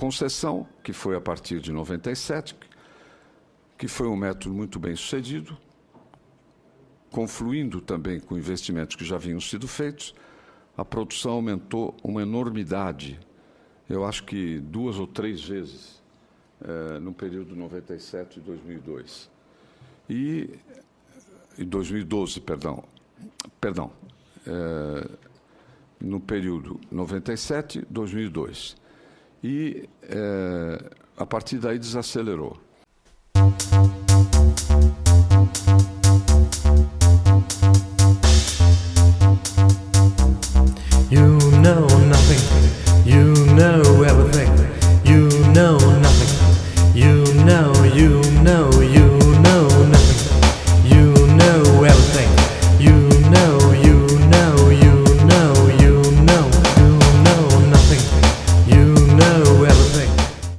concessão, que foi a partir de 97, que foi um método muito bem sucedido, confluindo também com investimentos que já vinham sido feitos, a produção aumentou uma enormidade. Eu acho que duas ou três vezes eh, no período 97 e 2002. E, e 2012, perdão. Perdão. Eh, no período 97 2002 e é, a partir daí desacelerou.